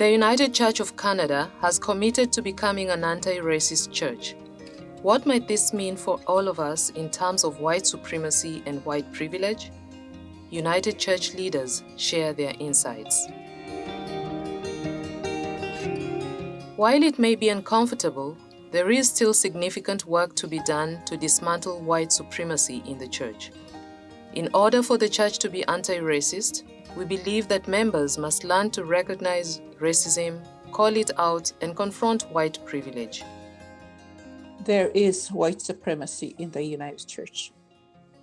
The United Church of Canada has committed to becoming an anti-racist church. What might this mean for all of us in terms of white supremacy and white privilege? United Church leaders share their insights. While it may be uncomfortable, there is still significant work to be done to dismantle white supremacy in the church. In order for the church to be anti-racist, we believe that members must learn to recognize racism, call it out, and confront white privilege there is white supremacy in the United Church.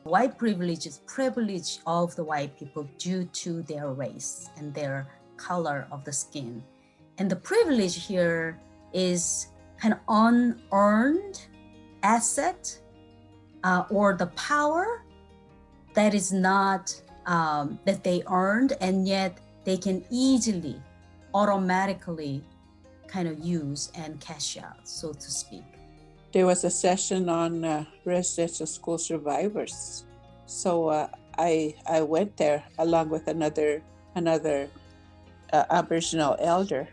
White privilege is privilege of the white people due to their race and their color of the skin. And the privilege here is an unearned asset uh, or the power that is not um, that they earned and yet they can easily automatically kind of use and cash out so to speak there was a session on uh, residential school survivors. So uh, I I went there along with another another uh, Aboriginal elder,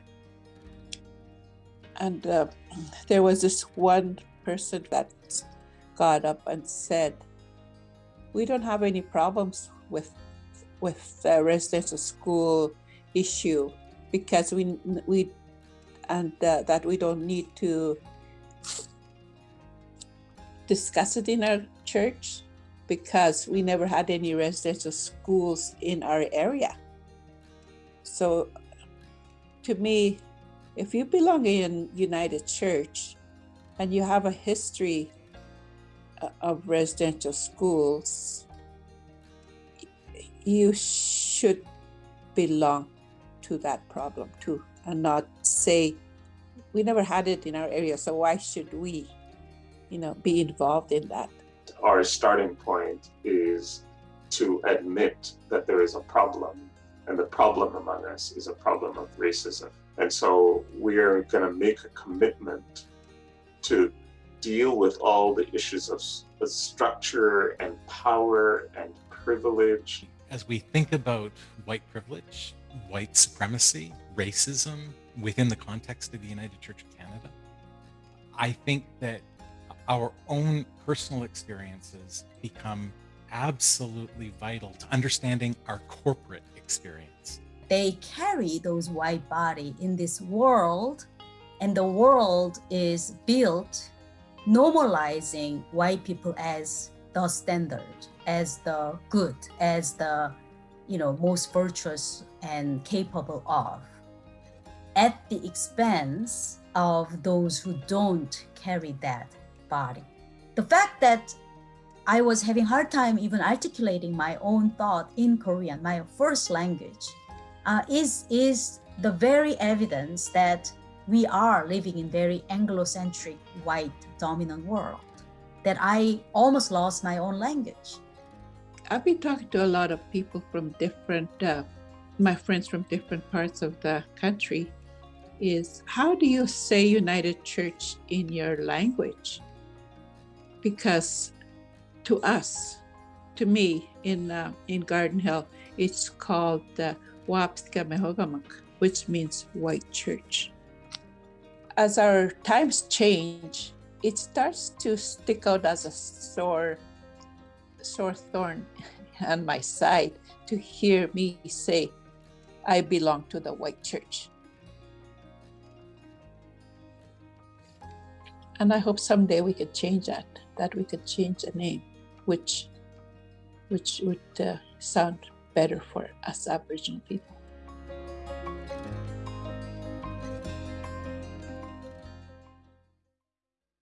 and uh, there was this one person that got up and said, "We don't have any problems with with the residential school issue because we we and uh, that we don't need to." discuss it in our church because we never had any residential schools in our area. So to me, if you belong in United Church and you have a history uh, of residential schools, you should belong to that problem too and not say, we never had it in our area, so why should we? you know, be involved in that. Our starting point is to admit that there is a problem and the problem among us is a problem of racism. And so we're going to make a commitment to deal with all the issues of structure and power and privilege. As we think about white privilege, white supremacy, racism within the context of the United Church of Canada, I think that our own personal experiences become absolutely vital to understanding our corporate experience. They carry those white body in this world and the world is built normalizing white people as the standard, as the good, as the you know most virtuous and capable of at the expense of those who don't carry that body. The fact that I was having hard time even articulating my own thought in Korean, my first language, uh, is, is the very evidence that we are living in very Anglo-centric white dominant world, that I almost lost my own language. I've been talking to a lot of people from different, uh, my friends from different parts of the country, is how do you say United Church in your language? because to us, to me in uh, in Garden Hill, it's called the Mehogamak, which means white church. As our times change, it starts to stick out as a sore, sore thorn on my side to hear me say, I belong to the white church. And I hope someday we could change that that we could change the name, which, which would uh, sound better for us Aboriginal people.